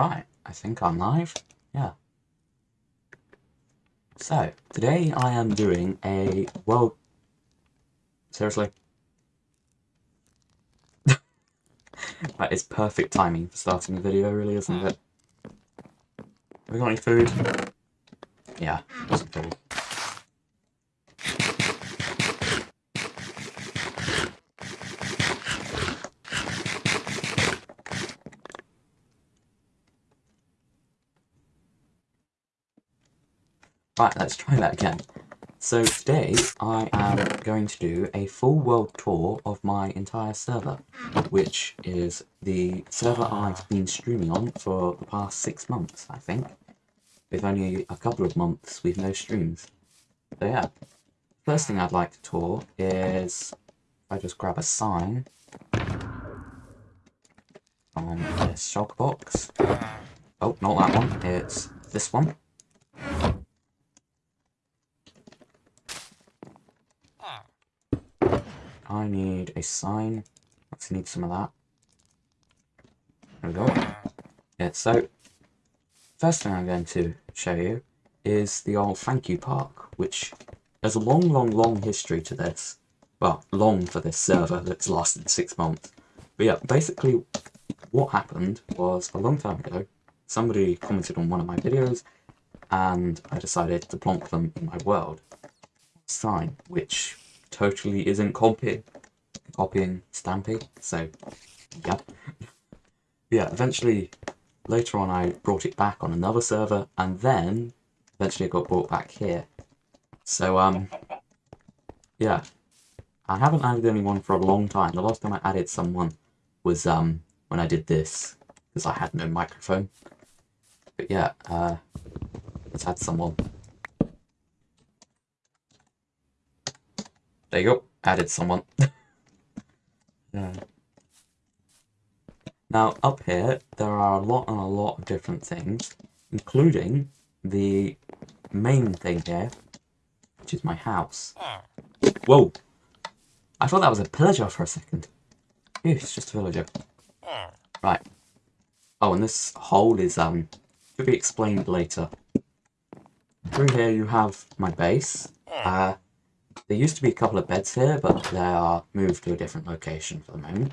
Right, I think I'm live. Yeah. So, today I am doing a world... Seriously? that is perfect timing for starting the video, really, isn't it? Have we got any food? Yeah, some food. Right, let's try that again. So today I am going to do a full world tour of my entire server, which is the server I've been streaming on for the past six months, I think. With only a couple of months with no streams. So yeah, first thing I'd like to tour is, I just grab a sign on this shulker box. Oh, not that one, it's this one. I need a sign. Let's need some of that. There we go. Yeah, so first thing I'm going to show you is the old thank you park, which there's a long, long, long history to this. Well, long for this server that's lasted six months. But yeah, basically what happened was a long time ago, somebody commented on one of my videos and I decided to plonk them in my world sign, which totally isn't copy copying Stampy, so yeah. yeah, eventually later on I brought it back on another server and then eventually it got brought back here. So um yeah. I haven't added anyone for a long time. The last time I added someone was um when I did this because I had no microphone. But yeah, uh let's add someone. There you go. Added someone. yeah. Now, up here, there are a lot and a lot of different things, including the main thing here, which is my house. Whoa! I thought that was a pillager for a second. Ew, it's just a villager. Right. Oh, and this hole is, um, to be explained later. Through here you have my base. Uh, there used to be a couple of beds here, but they are moved to a different location for the moment.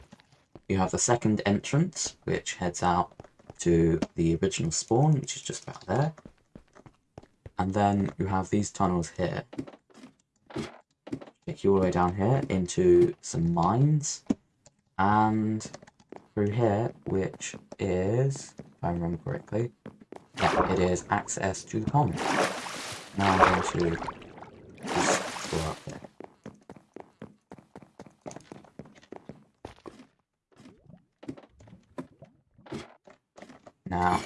You have the second entrance, which heads out to the original spawn, which is just about there. And then you have these tunnels here. Take you all the way down here into some mines. And through here, which is, if I remember correctly, yeah, it is access to the pond. Now I'm going to Now.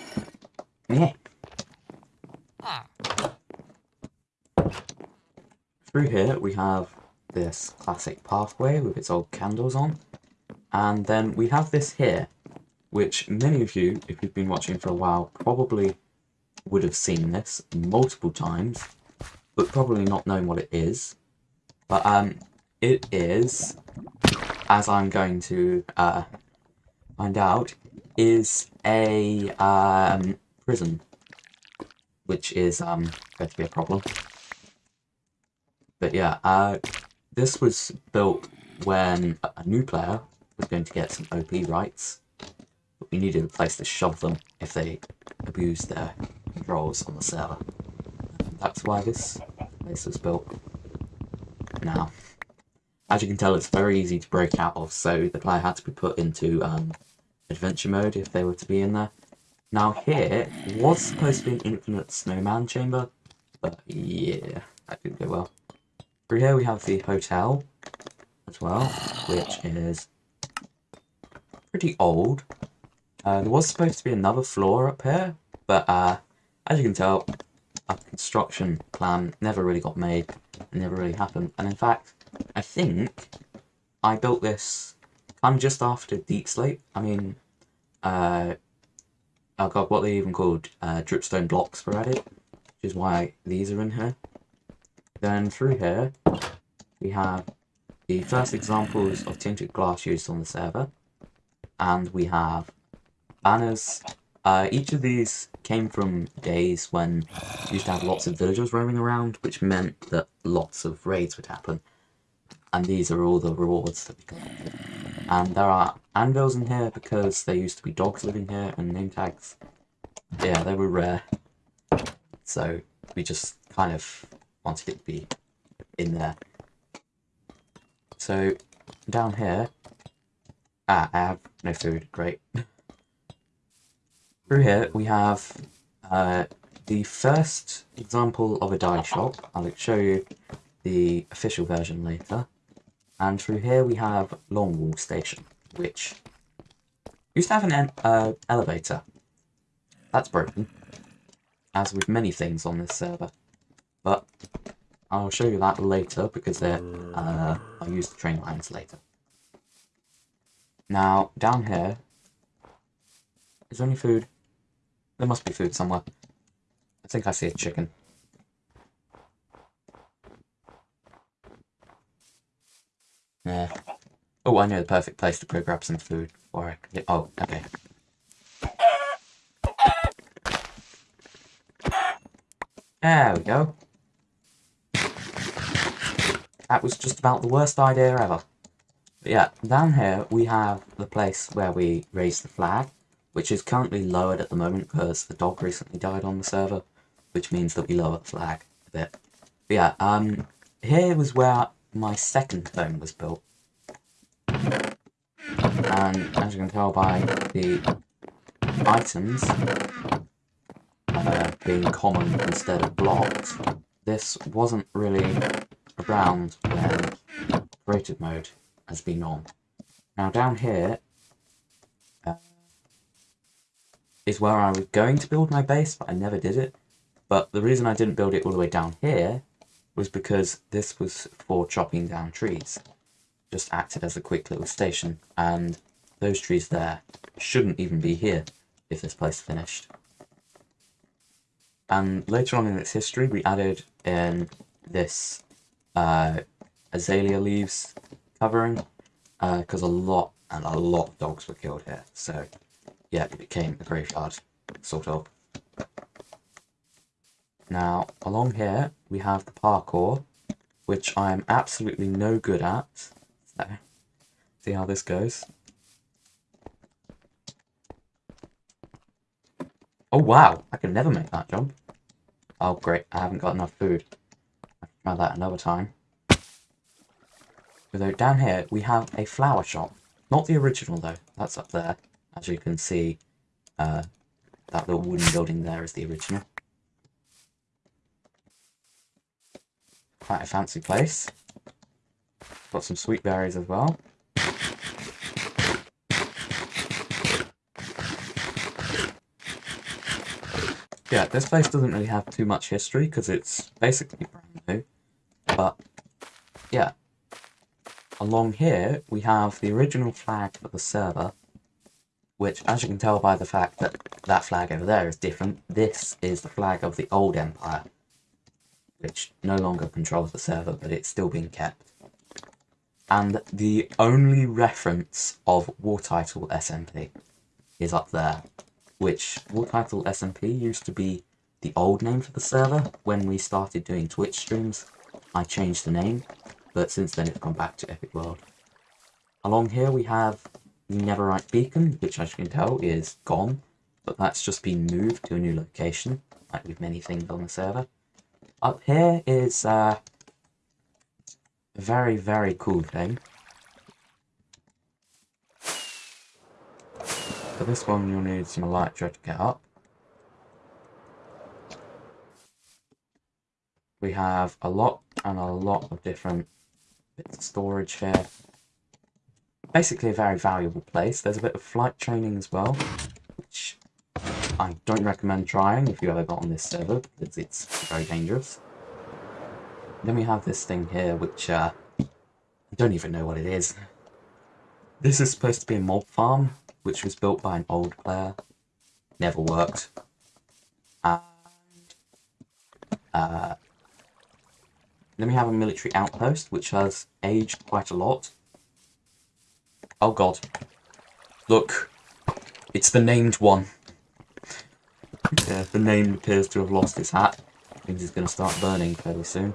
Through here we have this classic pathway with its old candles on. And then we have this here, which many of you, if you've been watching for a while, probably would have seen this multiple times but probably not knowing what it is. But um, it is, as I'm going to uh, find out, is a um, prison, which is um, going to be a problem. But yeah, uh, this was built when a new player was going to get some OP rights, but we needed a place to shove them if they abused their controls on the server. That's why this place was built. Now, as you can tell, it's very easy to break out of, so the player had to be put into um, adventure mode if they were to be in there. Now here was supposed to be an infinite snowman chamber, but yeah, that didn't go well. Through here we have the hotel as well, which is pretty old. Uh, there was supposed to be another floor up here, but uh, as you can tell, construction plan never really got made never really happened. And in fact, I think I built this kind of just after Deepslate. I mean, uh, oh god, what they even called uh, dripstone blocks were added, which is why these are in here. Then through here, we have the first examples of tinted glass used on the server, and we have banners Uh, each of these came from days when we used to have lots of villagers roaming around, which meant that lots of raids would happen. And these are all the rewards that we collected. And there are anvils in here because there used to be dogs living here and name tags. Yeah, they were rare. So we just kind of wanted it to be in there. So down here, ah, I have no food, great. Through here we have uh, the first example of a dye shop. I'll show you the official version later. And through here we have Longwall Station, which used to have an uh, elevator. That's broken, as with many things on this server. But I'll show you that later because uh, I'll use the train lines later. Now, down here, is any food? There must be food somewhere. I think I see a chicken. Yeah. Oh, I know the perfect place to go grab some food Or I can get... Oh, okay. There we go. That was just about the worst idea ever. But yeah, down here we have the place where we raise the flag, which is currently lowered at the moment because the dog recently died on the server, which means that we lower the flag a bit. But yeah, um, here was where my second home was built. And as you can tell by the items uh, being common instead of blocks, this wasn't really around when creative mode has been on. Now down here is where I was going to build my base, but I never did it. But the reason I didn't build it all the way down here was because this was for chopping down trees. Just acted as a quick little station, and those trees there shouldn't even be here if this place finished. And later on in its history, we added in this uh, azalea leaves covering, because uh, a lot and a lot of dogs were killed here. So, yeah, it became a graveyard, sort of. Now, along here, we have the parkour, which I am absolutely no good at. So, see how this goes. Oh wow, I can never make that jump. Oh great, I haven't got enough food. I'll try that another time. Although down here we have a flower shop. Not the original though, that's up there. As you can see, uh, that little wooden building there is the original. Quite a fancy place. Got some sweet berries as well. Yeah, this place doesn't really have too much history because it's basically brand new. But, yeah. Along here, we have the original flag for the server, which, as you can tell by the fact that that flag over there is different, this is the flag of the old empire which no longer controls the server, but it's still being kept. And the only reference of War Title SMP is up there, which War Title SMP used to be the old name for the server. When we started doing Twitch streams, I changed the name, but since then it's gone back to Epic World. Along here we have Netherite Beacon, which as you can tell is gone, but that's just been moved to a new location, like with many things on the server. Up here is uh, a very, very cool thing. For this one, you'll need some elytra to get up. We have a lot and a lot of different bits of storage here. Basically a very valuable place. There's a bit of flight training as well, which I don't recommend trying if you ever got on this server, because it's very dangerous. Then we have this thing here, which uh, I don't even know what it is. This is supposed to be a mob farm, which was built by an old player. Never worked. And uh, then we have a military outpost, which has aged quite a lot. Oh god. Look. It's the named one. yeah, the name appears to have lost its hat. Means it's going to start burning fairly soon.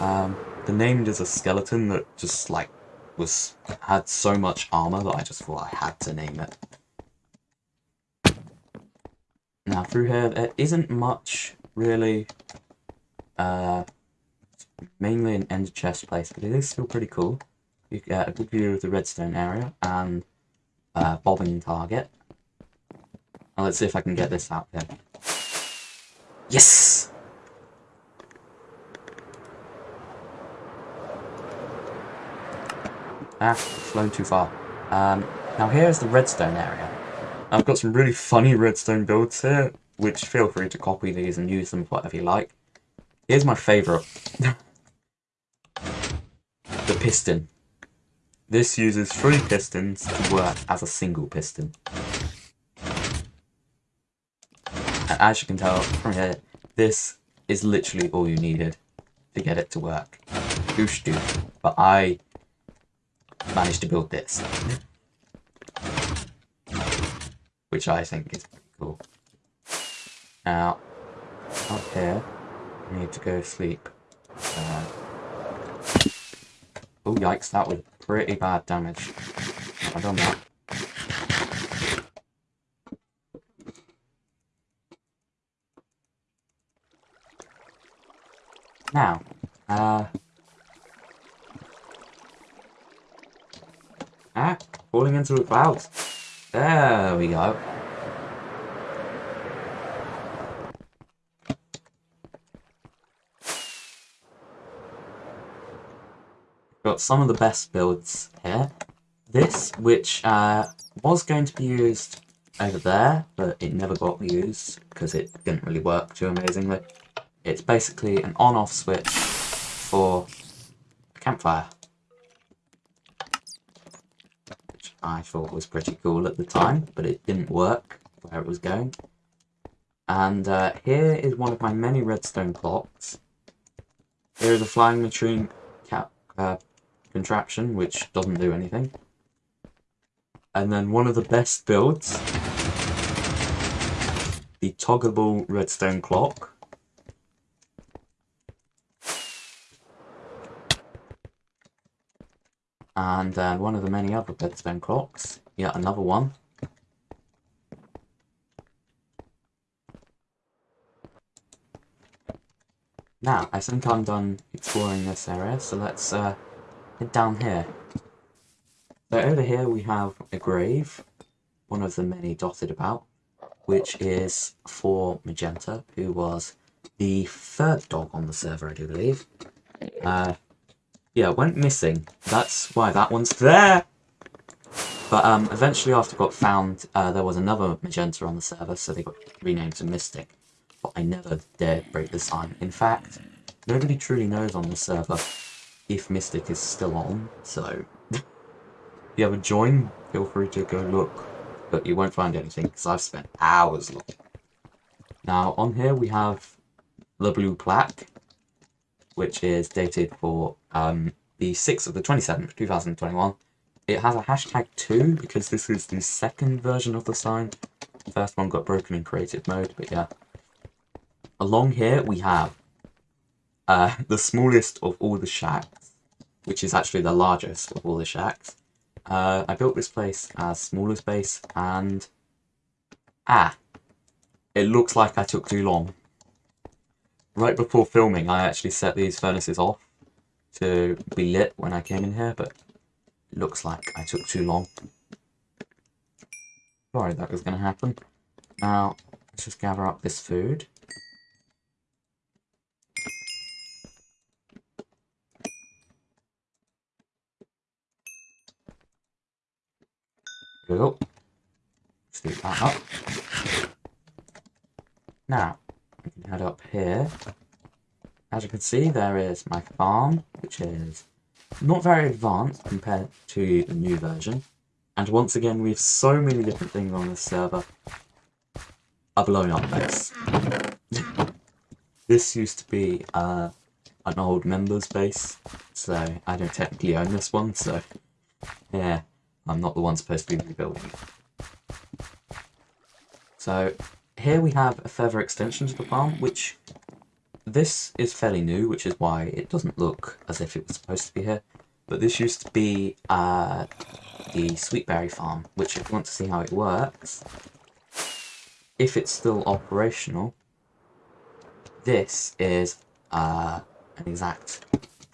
Um, the named is a skeleton that just like was had so much armor that I just thought I had to name it. Now through here there isn't much really. Uh, mainly an end chest place, but it is still pretty cool. You get a good view of the redstone area and uh, bobbing target. Now let's see if I can get this out here. Yes! Ah, flown too far. Um, now here's the redstone area. I've got some really funny redstone builds here, which feel free to copy these and use them for whatever you like. Here's my favourite. the piston. This uses three pistons to work as a single piston. And as you can tell from here, this is literally all you needed to get it to work. Goosh do. But I managed to build this. Which I think is pretty cool. Now, up here, I need to go sleep. Uh, oh yikes, that was pretty bad damage. I've done that. Now, uh... Ah, falling into the clouds. There we go. Got some of the best builds here. This, which uh, was going to be used over there, but it never got used because it didn't really work too amazingly. It's basically an on-off switch for a campfire. Which I thought was pretty cool at the time, but it didn't work where it was going. And uh, here is one of my many redstone clocks. Here is a flying machine cap, uh, contraption, which doesn't do anything. And then one of the best builds, the toggleable redstone clock. And then one of the many other redstone clocks, yet another one. Now, I think I'm done exploring this area, so let's uh, down here. So over here we have a grave, one of the many dotted about, which is for Magenta, who was the third dog on the server, I do believe. Uh, yeah, went missing. That's why that one's there. But um, eventually after got found, uh, there was another Magenta on the server, so they got renamed to Mystic. But I never dared break the sign. In fact, nobody truly knows on the server if Mystic is still on, so... if you ever join, feel free to go look. But you won't find anything, because I've spent hours looking. Now, on here we have the blue plaque, which is dated for um, the 6th of the 27th, 2021. It has a hashtag 2 because this is the second version of the sign. The first one got broken in creative mode, but yeah. Along here we have uh, the smallest of all the shacks, which is actually the largest of all the shacks. Uh, I built this place as smaller space and... Ah! It looks like I took too long right before filming, I actually set these furnaces off to be lit when I came in here, but looks like I took too long. Sorry that was going to happen. Now, let's just gather up this food. We go. Let's that up. Now, we can head up here. As you can see, there is my farm, which is not very advanced compared to the new version. And once again, we have so many different things on this server. A blown up base. this used to be uh, an old members base, so I don't technically own this one, so yeah, I'm not the one supposed to be rebuilding. So here we have a further extension to the farm, which this is fairly new, which is why it doesn't look as if it was supposed to be here. But this used to be uh, the Sweetberry farm, which if you want to see how it works, if it's still operational, this is uh, an exact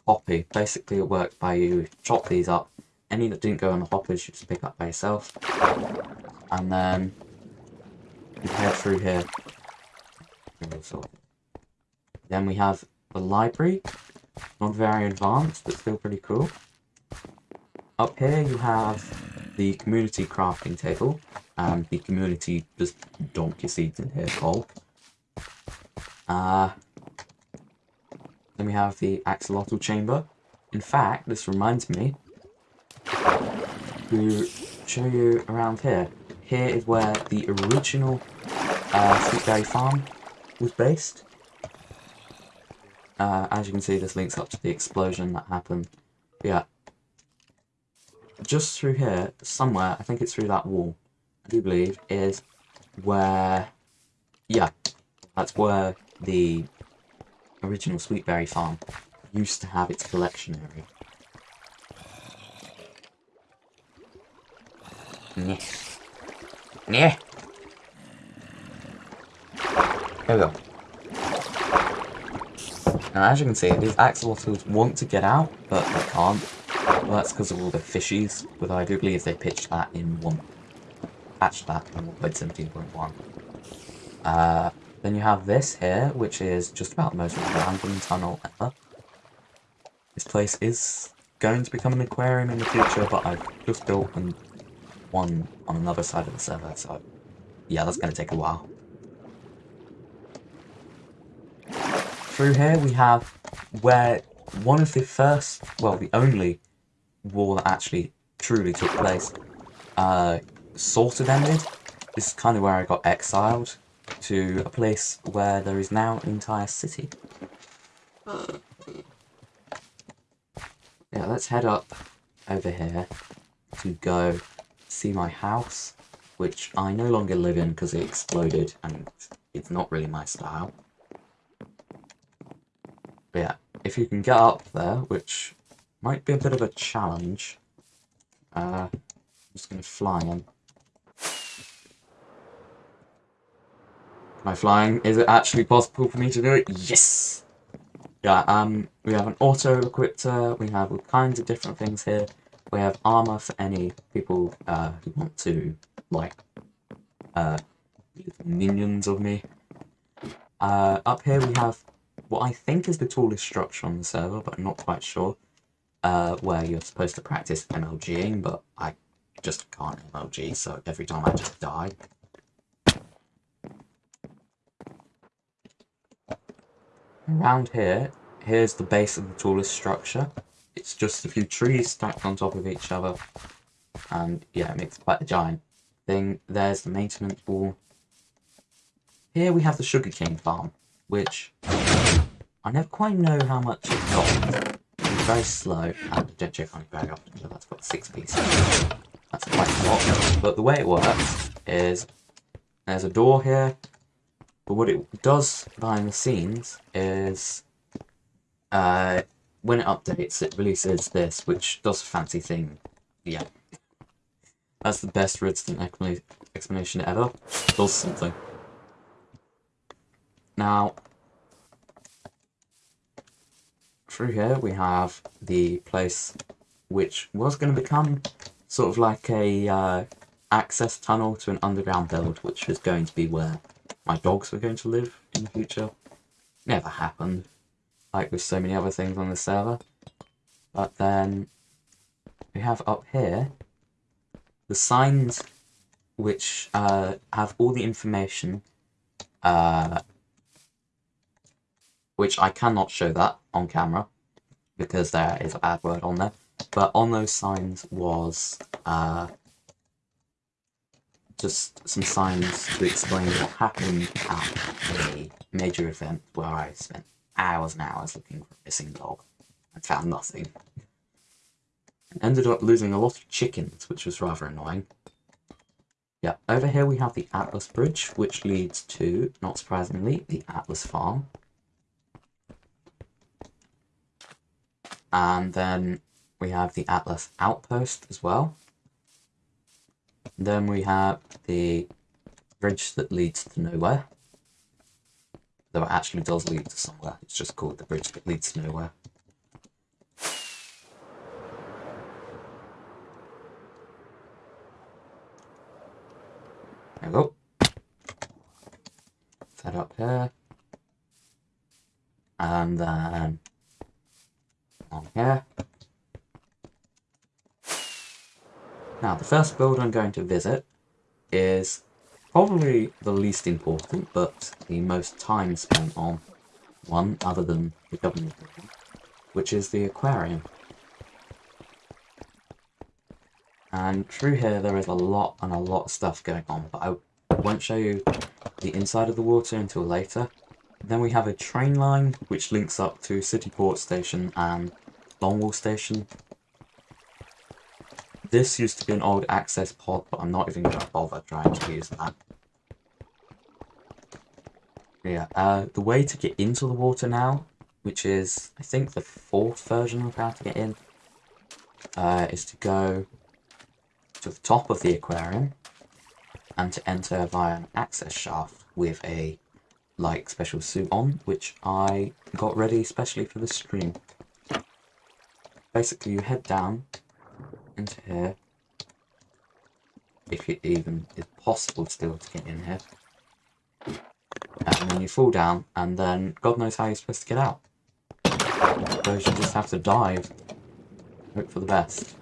copy. Basically it worked by you chop these up, any that didn't go on the hoppers you just pick up by yourself, and then you head through here. Then we have the library, not very advanced, but still pretty cool. Up here you have the community crafting table, and the community just dump your seeds in here, Cole. Uh, then we have the axolotl chamber. In fact, this reminds me to show you around here. Here is where the original uh, Sweetberry Farm was based. Uh, as you can see, this links up to the explosion that happened. But yeah, just through here, somewhere, I think it's through that wall, I do believe, is where, yeah, that's where the original Sweetberry Farm used to have its collection area. Yeah. Yeah. There we go. Now, as you can see, these axolotls want to get out, but they can't. Well, that's because of all the fishies, but I do believe they pitched that in one... Patched that in 1.17.1. Uh, then you have this here, which is just about the most random tunnel ever. This place is going to become an aquarium in the future, but I've just built one on another side of the server, so yeah, that's going to take a while. Through here we have where one of the first, well, the only war that actually truly took place uh, sort of ended. This is kind of where I got exiled to a place where there is now an entire city. Yeah, let's head up over here to go see my house, which I no longer live in because it exploded and it's not really my style. But yeah, if you can get up there, which might be a bit of a challenge, uh, I'm just going to fly in. Am I flying? Is it actually possible for me to do it? Yes! Yeah, um, we have an auto-equipter, we have all kinds of different things here. We have armor for any people uh, who want to, like, uh, minions of me. Uh, up here we have what I think is the tallest structure on the server, but I'm not quite sure, uh, where you're supposed to practice MLGing, but I just can't MLG, so every time I just die. Around here, here's the base of the tallest structure. It's just a few trees stacked on top of each other. And yeah, it makes quite a giant thing. There's the maintenance wall. Here we have the sugarcane farm, which I never quite know how much it got. It's very slow. And don't check on very often, so that's got six pieces. That's quite a lot. But the way it works is there's a door here. But what it does behind the scenes is uh, when it updates, it releases this, which does a fancy thing. Yeah. That's the best redstone explanation ever. It does something. Now, through here we have the place which was going to become sort of like a uh, access tunnel to an underground build, which was going to be where my dogs were going to live in the future. Never happened like with so many other things on the server. But then we have up here the signs which uh, have all the information uh, which I cannot show that on camera because there is a bad word on there. But on those signs was uh, just some signs to explain what happened at a major event where I spent hours and hours looking for a missing dog and found nothing. And ended up losing a lot of chickens, which was rather annoying. Yeah, over here we have the Atlas Bridge, which leads to, not surprisingly, the Atlas Farm. And then we have the Atlas Outpost as well. Then we have the bridge that leads to nowhere. Though it actually does lead to somewhere. It's just called the bridge that leads to nowhere. There we go. Set up here. And then on here. Now, the first build I'm going to visit is probably the least important, but the most time spent on one, other than the government which is the aquarium. And through here there is a lot and a lot of stuff going on, but I won't show you the inside of the water until later. Then we have a train line which links up to Cityport Station and Longwall Station. This used to be an old access pod, but I'm not even going to bother trying to use that. Yeah, uh, the way to get into the water now, which is, I think, the fourth version of how to get in, uh, is to go to the top of the aquarium and to enter via an access shaft with a like special suit on, which I got ready especially for the stream. Basically, you head down into here, if it even is possible still to get in here, and then you fall down, and then God knows how you're supposed to get out. So you just have to dive, hope for the best.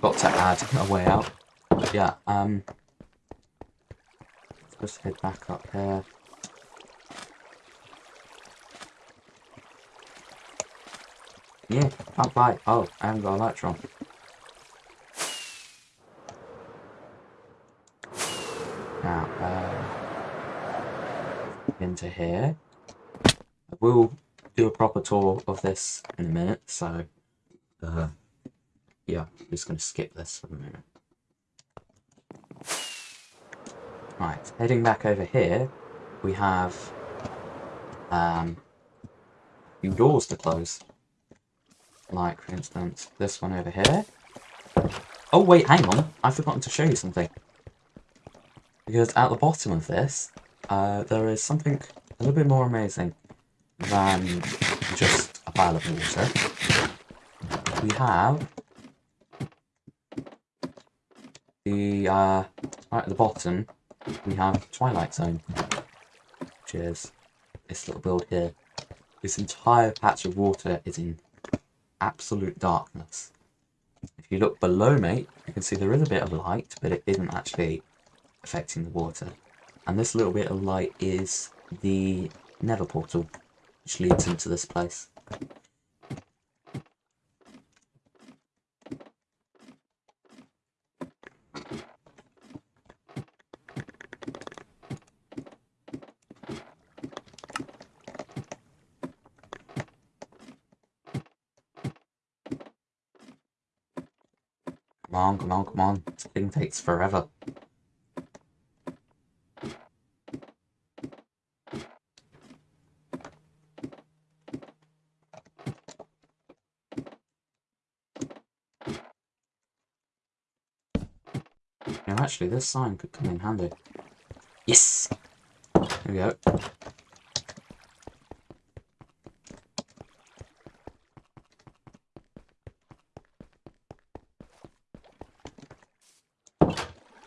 Got to add a way out. But yeah, um, Let's head back up here. Yeah, can't fly. Oh, I haven't got Elytra. Now, uh, into here. I will do a proper tour of this in a minute, so uh, yeah, I'm just going to skip this for a minute. Right, heading back over here, we have um, few doors to close. Like, for instance, this one over here. Oh, wait, hang on. I've forgotten to show you something. Because at the bottom of this, uh, there is something a little bit more amazing than just a pile of water. We have the, uh, right at the bottom, we have Twilight Zone, which is this little build here. This entire patch of water is in absolute darkness. If you look below me, you can see there is a bit of light, but it isn't actually affecting the water. And this little bit of light is the nether portal, which leads into this place. Come on, come on, come on. This thing takes forever. Now actually, this sign could come in handy. Yes! There we go.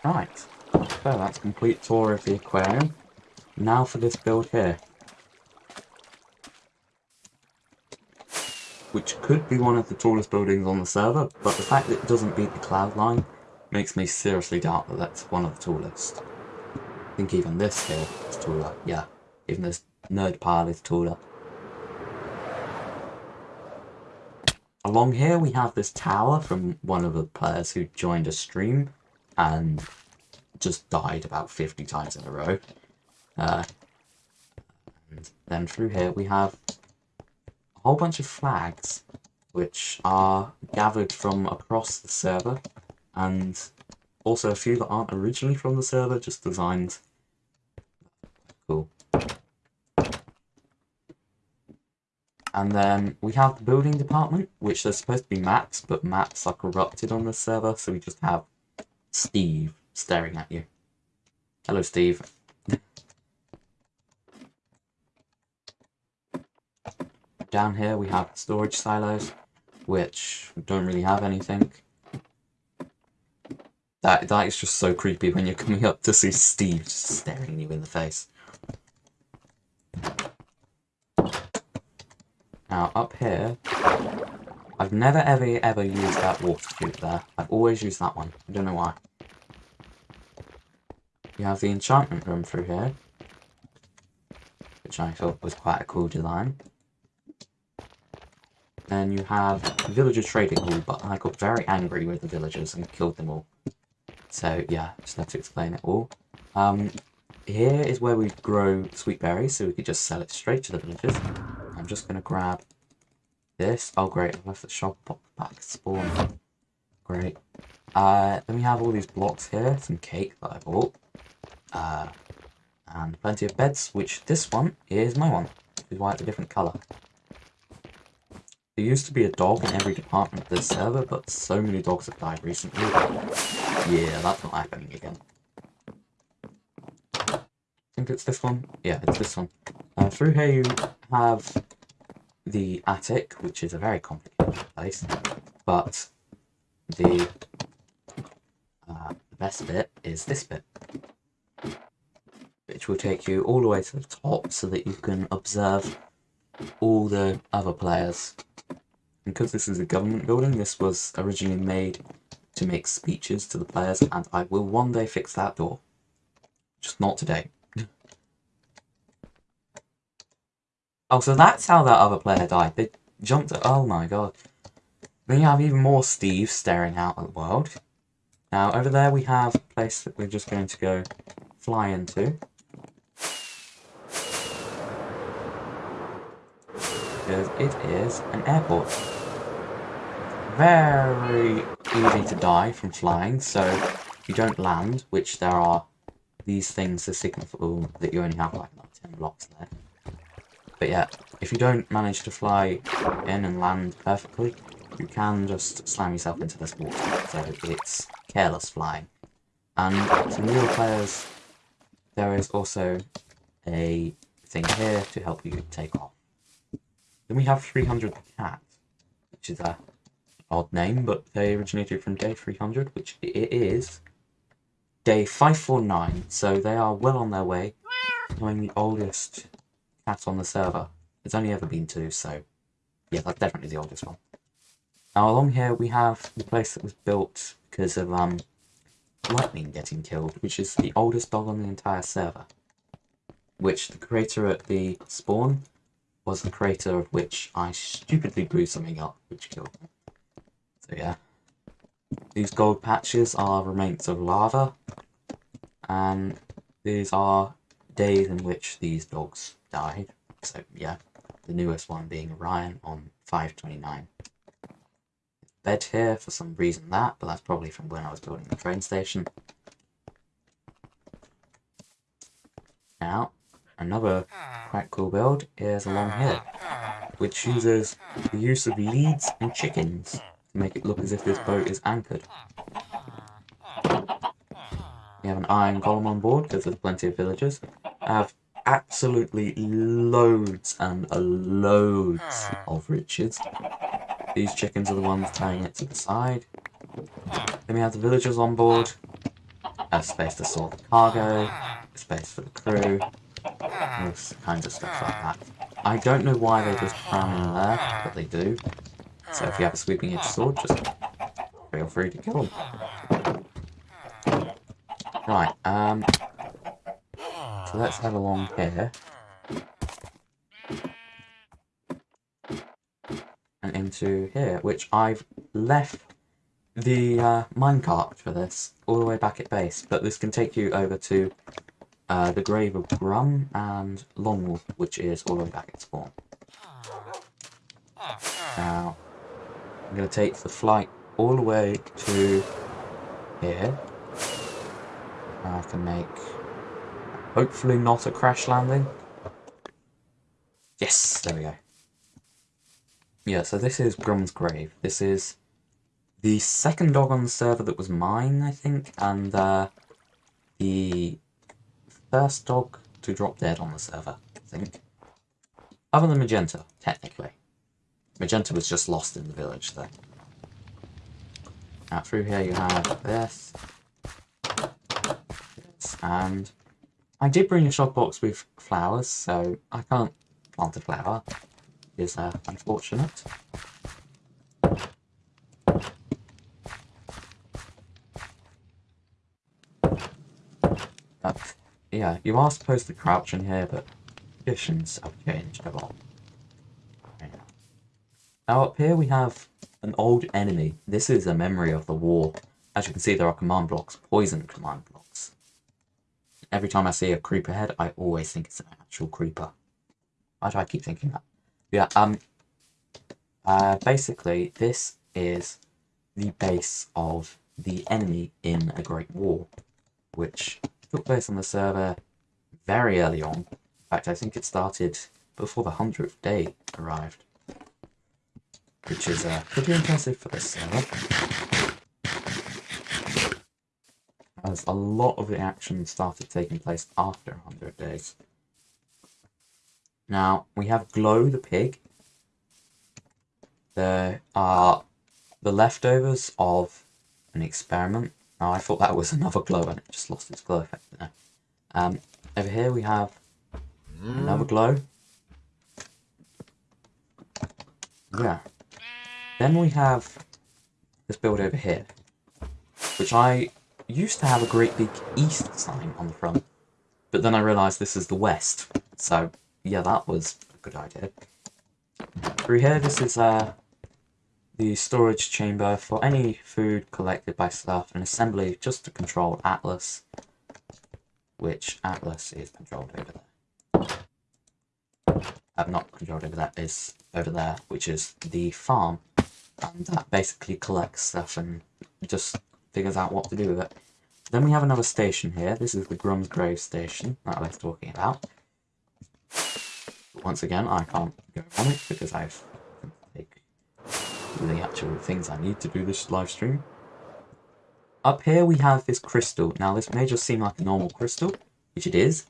Right, so that's complete tour of the aquarium. Now for this build here. Which could be one of the tallest buildings on the server, but the fact that it doesn't beat the cloud line makes me seriously doubt that that's one of the tallest. I think even this here is taller, yeah. Even this nerd pile is taller. Along here we have this tower from one of the players who joined a stream and just died about 50 times in a row. Uh, and then through here we have a whole bunch of flags which are gathered from across the server and also a few that aren't originally from the server, just designed. Cool. And then we have the building department, which there's supposed to be maps, but maps are corrupted on the server, so we just have Steve staring at you. Hello, Steve. Down here we have storage silos, which don't really have anything. That That is just so creepy when you're coming up to see Steve staring you in the face. Now, up here, I've never ever ever used that water tube there. I've always used that one. I don't know why. You have the enchantment room through here, which I thought was quite a cool design. Then you have villager trading hall, but I got very angry with the villagers and killed them all. So yeah, just have to explain it all. Um, here is where we grow sweet berries, so we could just sell it straight to the villagers. I'm just going to grab this. Oh great, I left the shop back spawn. Great. Uh, then we have all these blocks here, some cake that I bought. Uh, and plenty of beds, which this one is my one, which is why it's a different colour. There used to be a dog in every department of this server, but so many dogs have died recently. Yeah, that's not happening again. I think it's this one. Yeah, it's this one. Uh, through here you have the attic, which is a very complicated place, but the, uh, best bit is this bit, which will take you all the way to the top so that you can observe all the other players because this is a government building, this was originally made to make speeches to the players, and I will one day fix that door. Just not today. Oh, so that's how that other player died. They jumped Oh my god. Then you have even more Steve staring out at the world. Now, over there we have a place that we're just going to go fly into. Because it is an airport very easy to die from flying, so you don't land, which there are these things that signal that you only have like about 10 blocks there. But yeah, if you don't manage to fly in and land perfectly, you can just slam yourself into this water, so it's careless flying. And to newer players, there is also a thing here to help you take off. Then we have 300 the cat, which is a odd name, but they originated from day 300, which it is day 549, so they are well on their way, becoming the oldest cat on the server. There's only ever been two, so yeah, that's definitely the oldest one. Now along here we have the place that was built because of um, Lightning getting killed, which is the oldest dog on the entire server. Which the creator at the spawn was the creator of which I stupidly blew something up, which killed me. So yeah. These gold patches are remains of lava. And these are days in which these dogs died. So yeah, the newest one being Ryan on 529. Bed here for some reason that, but that's probably from when I was building the train station. Now, another quite cool build is along here, which uses the use of leads and chickens to make it look as if this boat is anchored. We have an iron golem on board because there's plenty of villagers. I have absolutely loads and loads hmm. of riches. These chickens are the ones tying it to the side. Then we have the villagers on board. A space to sort the cargo, a space for the crew, those kinds of stuff like that. I don't know why they just cram in there, but they do. So if you have a sweeping edge sword, just feel free to kill them. Right, um... So let's head along here. And into here, which I've left the uh, minecart for this, all the way back at base, but this can take you over to uh, the Grave of Grum and Longwolf, which is all the way back at spawn. Now, I'm going to take the flight all the way to here. I can make, hopefully not a crash landing. Yes, there we go. Yeah, so this is Grum's Grave. This is the second dog on the server that was mine, I think, and uh, the first dog to drop dead on the server, I think. Other than Magenta, technically. Magenta was just lost in the village, though. Now, through here you have this. And I did bring a shulker box with flowers, so I can't plant a flower. Is uh, unfortunate. But, yeah, you are supposed to crouch in here, but conditions have changed a lot. Now up here we have an old enemy. This is a memory of the war. As you can see there are command blocks, poison command blocks. Every time I see a creeper head, I always think it's an actual creeper. Why do I keep thinking that? Yeah, um, uh, basically this is the base of the enemy in a Great War, which took place on the server very early on. In fact, I think it started before the 100th day arrived which is uh, pretty impressive for this server. As a lot of the action started taking place after 100 days. Now, we have Glow the pig. There are the leftovers of an experiment. Now, I thought that was another glow and it just lost its glow effect there. Um, over here we have another glow. Yeah, then we have this build over here, which I used to have a great big east sign on the front, but then I realised this is the west, so yeah, that was a good idea. Through here, this is uh, the storage chamber for any food collected by staff and assembly just to control Atlas, which Atlas is controlled over there. I'm not controlled over that, is over there, which is the farm and that basically collects stuff and just figures out what to do with it. Then we have another station here. This is the Grum's Grave station that I was talking about. Once again, I can't go on it because I've the actual things I need to do this live stream. Up here we have this crystal. Now this may just seem like a normal crystal, which it is,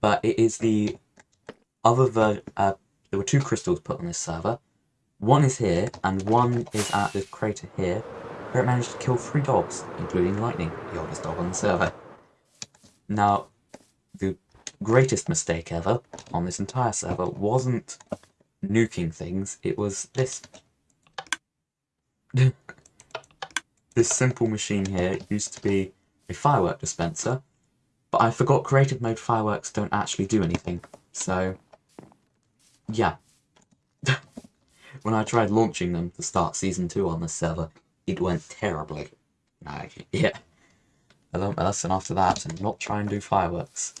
but it is the other version. Uh, there were two crystals put on this server. One is here, and one is at this crater here, where it managed to kill three dogs, including Lightning, the oldest dog on the server. Now, the greatest mistake ever on this entire server wasn't nuking things, it was this. this simple machine here used to be a firework dispenser, but I forgot creative mode fireworks don't actually do anything, so yeah. when I tried launching them to start Season 2 on this server, it went terribly. Like, yeah. I learned my lesson after that and not try and do fireworks.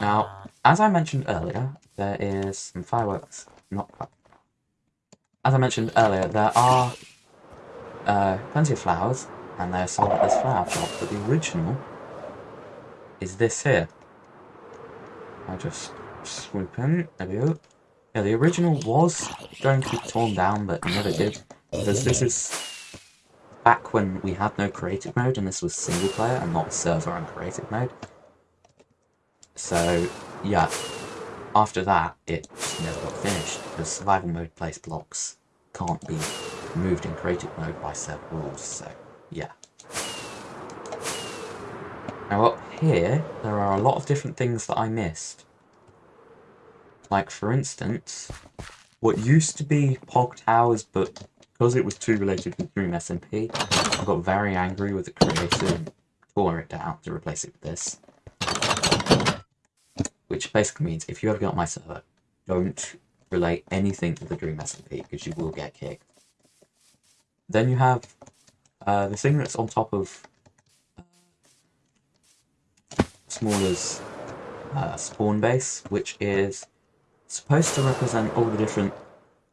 Now, as I mentioned earlier, there is some fireworks, not As I mentioned earlier, there are uh, plenty of flowers, and they're sold at this flower shop, but the original is this here. I just swoop in, there we go. Yeah, the original was going to be torn down, but never did. Because this is back when we had no creative mode, and this was single player and not server and creative mode. So, yeah, after that, it never got finished, because survival mode place blocks can't be moved in creative mode by server rules, so, yeah. Now up here, there are a lot of different things that I missed. Like, for instance, what used to be Pog Towers, but because it was too related with Dream SMP, I got very angry with the creator and tore it down to replace it with this. Which basically means if you ever get my server, don't relate anything to the Dream SMP because you will get kicked. Then you have uh, the thing that's on top of uh, Smaller's uh, spawn base, which is supposed to represent all the different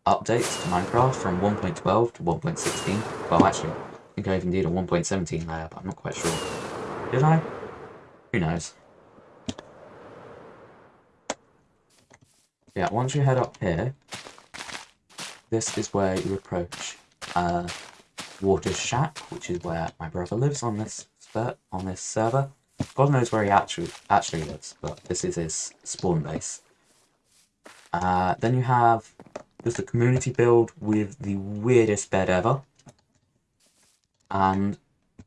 updates to Minecraft from 1.12 to 1.16. Well, actually, I think I even did a 1.17 layer, but I'm not quite sure. Did I? Who knows? Yeah, once you head up here, this is where you approach uh, Water Shack, which is where my brother lives on this on this server. God knows where he actually actually lives, but this is his spawn base. Uh, then you have just a community build with the weirdest bed ever. And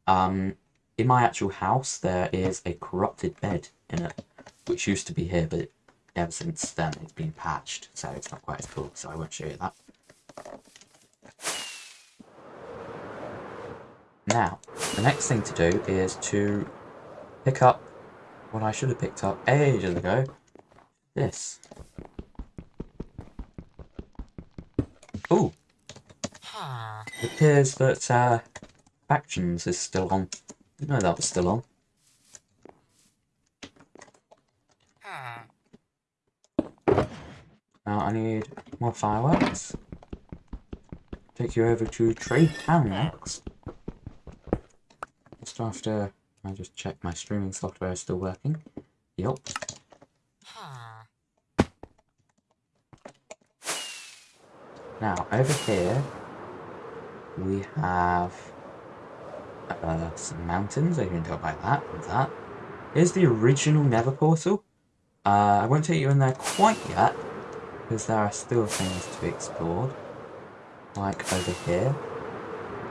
um, in my actual house, there is a corrupted bed in it, which used to be here, but ever since then it's been patched, so it's not quite as cool, so I won't show you that. Now, the next thing to do is to pick up what I should have picked up ages ago. This. Ooh. It appears that uh, Factions is still on. Didn't know that was still on. Now I need more fireworks. Take you over to Trade Town next. Just after I just check my streaming software is still working. Yup. Now, over here, we have uh, some mountains, I can tell by that and that. Here's the original Nether portal. Uh, I won't take you in there quite yet, because there are still things to be explored. Like over here.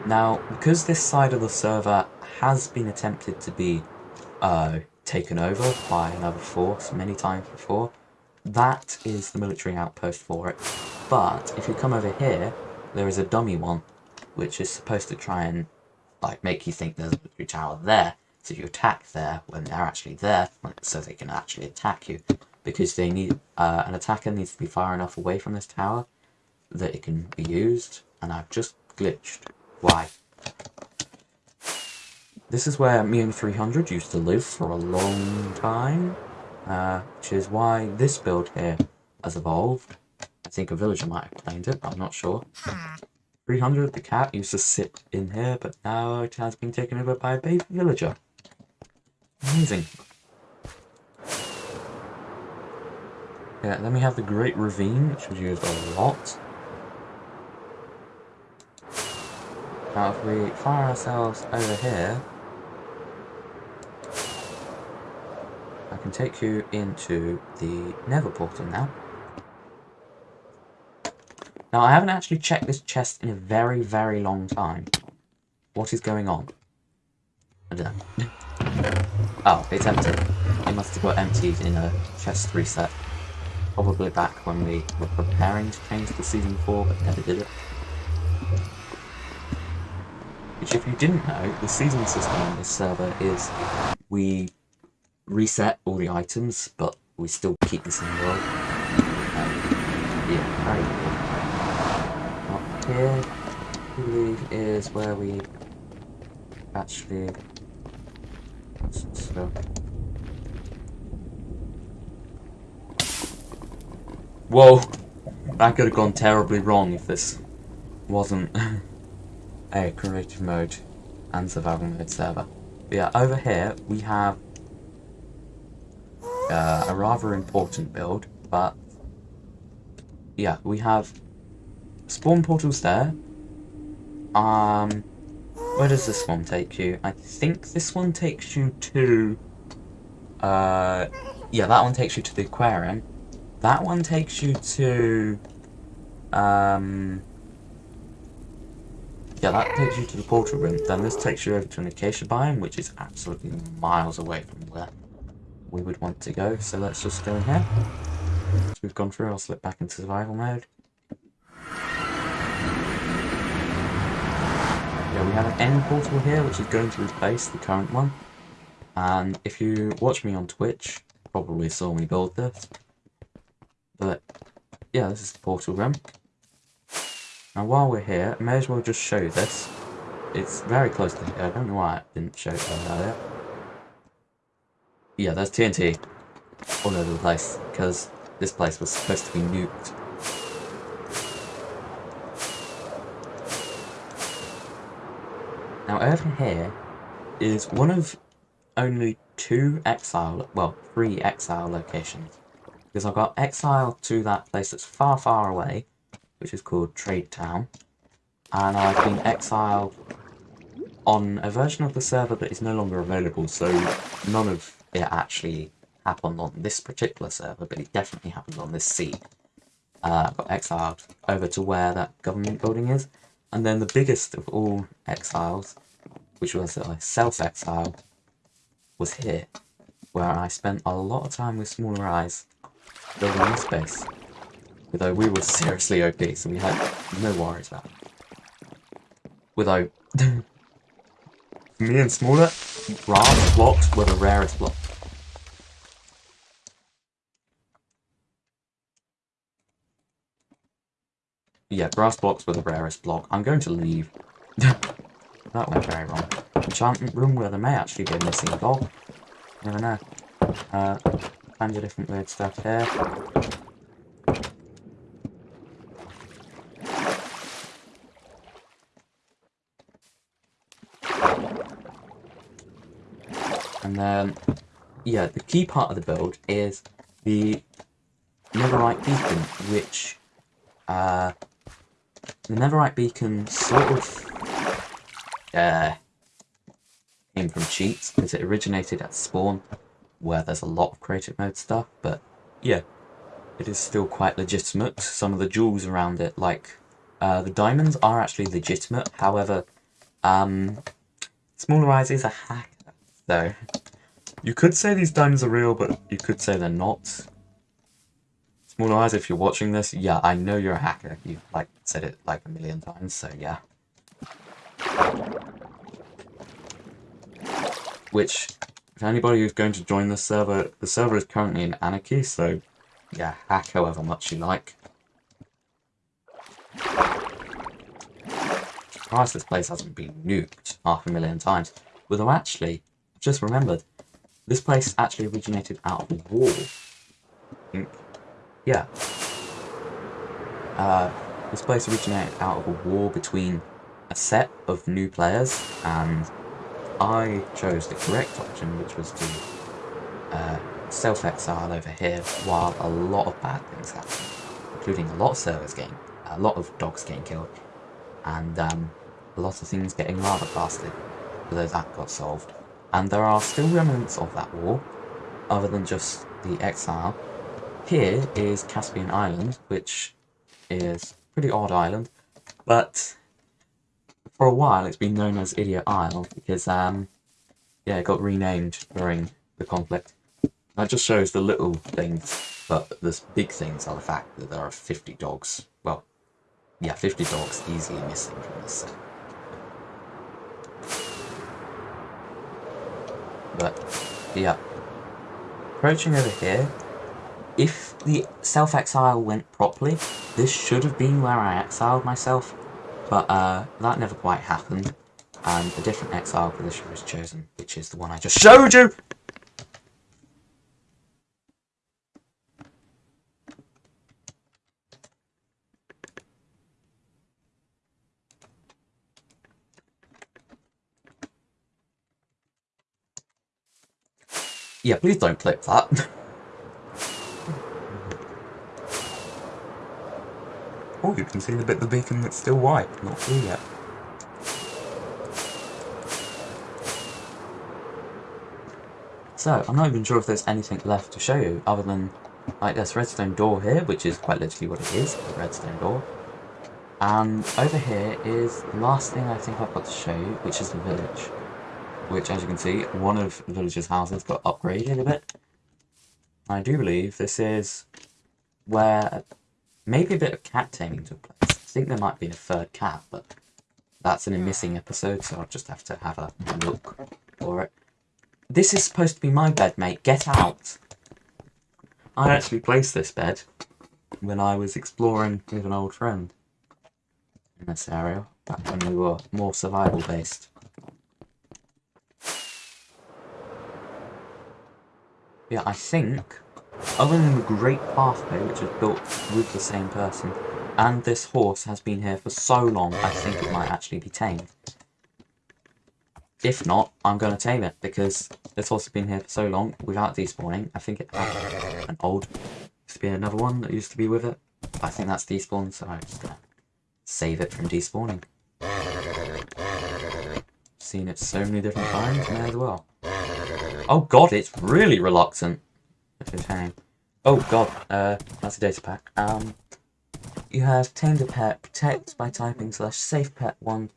Now, because this side of the server has been attempted to be uh, taken over by another force many times before, that is the military outpost for it. But if you come over here, there is a dummy one, which is supposed to try and like make you think there's a tower there. So you attack there when they're actually there, so they can actually attack you. Because they need uh, an attacker needs to be far enough away from this tower that it can be used. And I've just glitched. Why? This is where Mew300 used to live for a long time, uh, which is why this build here has evolved. Think a villager might have claimed it, but I'm not sure. 300, the cat, used to sit in here, but now it has been taken over by a baby villager. Amazing. Yeah, then we have the Great Ravine, which was used a lot. Now if we fire ourselves over here, I can take you into the Nether portal now. Now I haven't actually checked this chest in a very, very long time. What is going on? I don't know. oh, it's empty. It must have got emptied in a chest reset. Probably back when we were preparing to change to Season 4, but never did it. Which, if you didn't know, the season system on this server is we reset all the items, but we still keep the same world. Um, yeah, very cool. Here, is where we actually... Whoa! That could have gone terribly wrong if this wasn't a creative mode and survival mode server. But yeah, over here we have uh, a rather important build, but yeah, we have spawn portals there. Um, where does this one take you? I think this one takes you to, uh, yeah, that one takes you to the aquarium. That one takes you to, um, yeah, that takes you to the portal room. Then this takes you over to an acacia biome, which is absolutely miles away from where we would want to go. So let's just go in here. So we've gone through, I'll slip back into survival mode. We have an end portal here, which is going to replace the current one. And if you watch me on Twitch, probably saw me build this. But, yeah, this is the portal room. Now while we're here, I may as well just show this. It's very close to here. I don't know why I didn't show it earlier. Yeah, there's TNT all over the place, because this place was supposed to be nuked. Now over here is one of only two exile, well, three exile locations. Because I've got exile to that place that's far, far away, which is called Trade Town. And I've been exiled on a version of the server that is no longer available, so none of it actually happened on this particular server, but it definitely happened on this seed. Uh, got exiled over to where that government building is, and then the biggest of all exiles, which was uh, a self-exile, was here, where I spent a lot of time with smaller eyes building this base. Although we were seriously OP, so we had no worries about it. Although, me and smaller, brass blocks were the rarest block. Yeah, brass blocks were the rarest block. I'm going to leave. that went very wrong. Enchantment room where there may actually be a missing dog. Never know. Uh, kinds of different weird stuff here. And then, yeah, the key part of the build is the Netherite Beacon, which uh, the Netherite Beacon sort of uh, came from cheats because it originated at spawn where there's a lot of creative mode stuff, but yeah, it is still quite legitimate. Some of the jewels around it, like uh, the diamonds, are actually legitimate. However, um, Smaller Eyes is a hack, though. You could say these diamonds are real, but you could say they're not. Smaller Eyes, if you're watching this, yeah, I know you're a hacker. You've like said it like a million times, so yeah. Which, if anybody who's going to join the server, the server is currently in anarchy, so yeah, hack however much you like. Surprised this place hasn't been nuked half a million times. Although actually, I've just remembered, this place actually originated out of a war. Think yeah. Uh, this place originated out of a war between a set of new players, and I chose the correct option, which was to uh, self-exile over here, while a lot of bad things happened, including a lot of servers getting, a lot of dogs getting killed, and um, a lot of things getting rather blasted, although that got solved. And there are still remnants of that war, other than just the exile, here is Caspian Island, which is pretty odd island, but for a while it's been known as Idiot Isle because, um, yeah, it got renamed during the conflict. That just shows the little things, but the big things are the fact that there are 50 dogs. Well, yeah, 50 dogs easily missing from this set. But, yeah. Approaching over here, if the self-exile went properly, this should have been where I exiled myself, but uh, that never quite happened, and a different exile position was chosen, which is the one I just showed you! Yeah, please don't clip that. Oh, you can see the bit of the beacon that's still white, not blue yet. So, I'm not even sure if there's anything left to show you, other than, like, this redstone door here, which is quite literally what it is, a redstone door. And over here is the last thing I think I've got to show you, which is the village. Which, as you can see, one of the village's houses got upgraded a bit. I do believe this is where Maybe a bit of cat taming took place. I think there might be a third cat, but that's in a missing episode, so I'll just have to have a look for it. This is supposed to be my bed, mate. Get out! I actually placed this bed when I was exploring with an old friend in this area, back when we were more survival based. Yeah, I think other than the Great Pathway, which was built with the same person, and this horse has been here for so long, I think it might actually be tamed. if not, I'm going to tame it because this horse has been here for so long without despawning. I think it had an old, used to be another one that used to be with it. I think that's despawned, so I'm just going to save it from despawning. Seen it so many different times, may as well. Oh god, it's really reluctant. Oh god, uh, that's a data pack. Um, you have tamed a pet, protect by typing slash safe pet one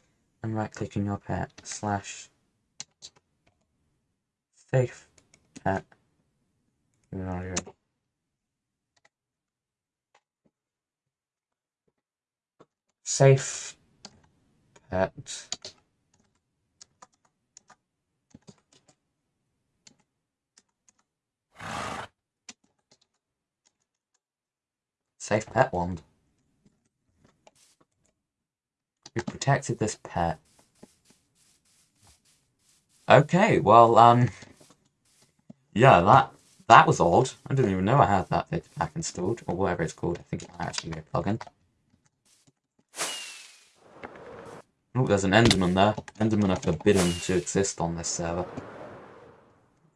and right clicking your pet slash safe pet. Safe pet. Safe pet wand. We've protected this pet. Okay, well, um, yeah, that that was odd. I didn't even know I had that data pack installed, or whatever it's called. I think it might actually be a plugin. Oh, there's an Enderman there. Endermen are forbidden to exist on this server.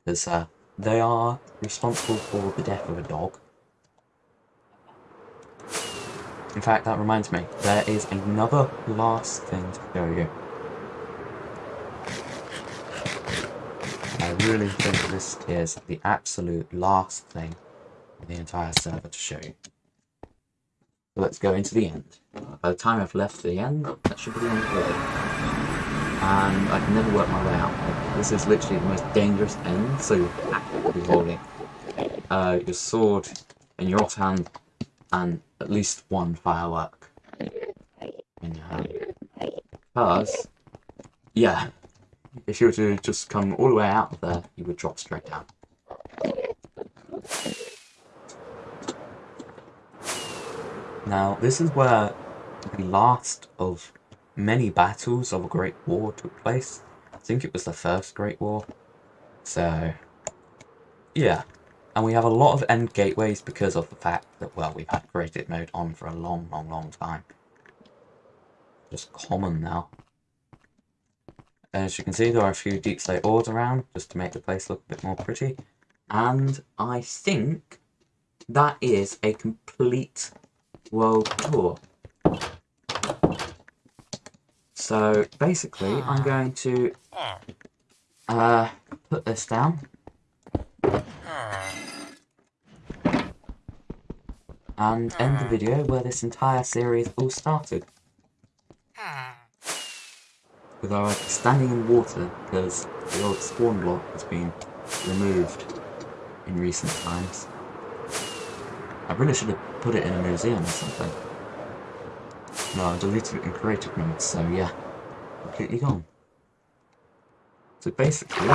Because uh, they are responsible for the death of a dog. In fact, that reminds me, there is another last thing to show you. I really think this is the absolute last thing in the entire server to show you. So let's go into the end. By the time I've left the end, that should be the end of the And I can never work my way out. This is literally the most dangerous end, so you're actively holding uh, your sword in your offhand and at least one firework in your hand. Because, yeah, if you were to just come all the way out of there, you would drop straight down. Now, this is where the last of many battles of a Great War took place. I think it was the first Great War. So, yeah. And we have a lot of end gateways because of the fact that, well, we've had creative mode on for a long, long, long time. Just common now. As you can see, there are a few deepslate ores around, just to make the place look a bit more pretty. And I think that is a complete world tour. So basically, I'm going to uh, put this down Ah. and end the video where this entire series all started. With our standing in water because the old spawn block has been removed in recent times. I really should have put it in a museum or something. No, I deleted it in creative mode, so yeah, completely gone. So basically,